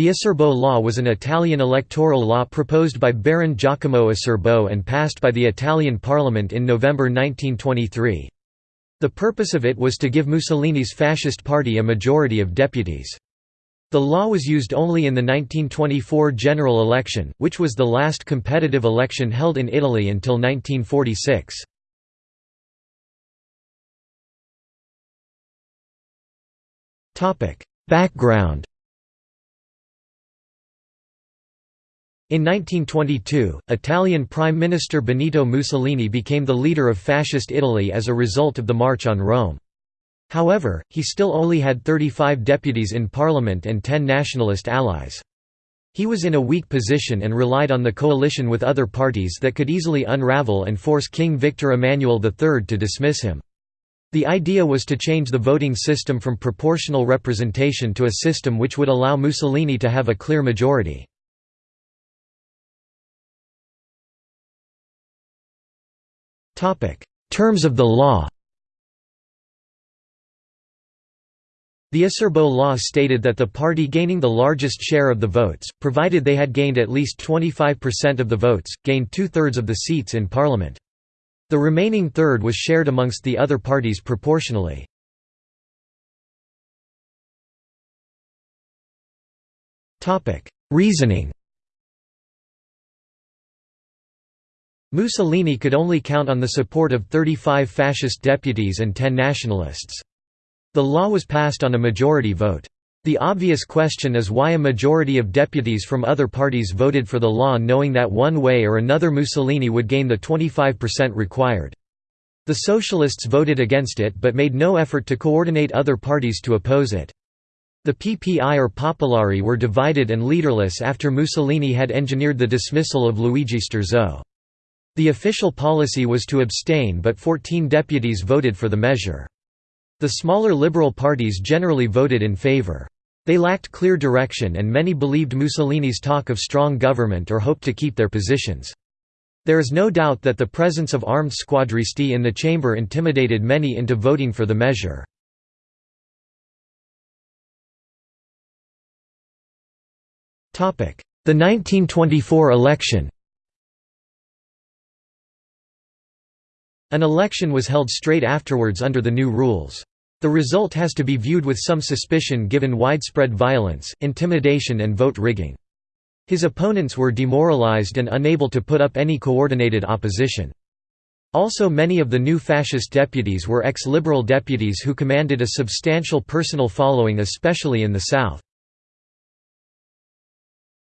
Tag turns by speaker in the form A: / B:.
A: The Acerbo law was an Italian electoral law proposed by Baron Giacomo Acerbo and passed by the Italian parliament in November 1923. The purpose of it was to give Mussolini's fascist party a majority of deputies. The law was used only in the 1924 general election, which was the last competitive election held in Italy until 1946. Background In 1922, Italian Prime Minister Benito Mussolini became the leader of Fascist Italy as a result of the March on Rome. However, he still only had 35 deputies in parliament and 10 nationalist allies. He was in a weak position and relied on the coalition with other parties that could easily unravel and force King Victor Emmanuel III to dismiss him. The idea was to change the voting system from proportional representation to a system which would allow Mussolini to have a clear majority. Terms of the law The Acerbo law stated that the party gaining the largest share of the votes, provided they had gained at least 25% of the votes, gained two-thirds of the seats in parliament. The remaining third was shared amongst the other parties proportionally. Reasoning Mussolini could only count on the support of 35 fascist deputies and 10 nationalists. The law was passed on a majority vote. The obvious question is why a majority of deputies from other parties voted for the law knowing that one way or another Mussolini would gain the 25% required. The Socialists voted against it but made no effort to coordinate other parties to oppose it. The PPI or Popolari were divided and leaderless after Mussolini had engineered the dismissal of Luigi Sturzo. The official policy was to abstain but 14 deputies voted for the measure. The smaller liberal parties generally voted in favor. They lacked clear direction and many believed Mussolini's talk of strong government or hoped to keep their positions. There is no doubt that the presence of armed squadristi in the chamber intimidated many into voting for the measure. The 1924 election An election was held straight afterwards under the new rules. The result has to be viewed with some suspicion given widespread violence, intimidation and vote rigging. His opponents were demoralized and unable to put up any coordinated opposition. Also many of the new fascist deputies were ex-liberal deputies who commanded a substantial personal following especially in the south.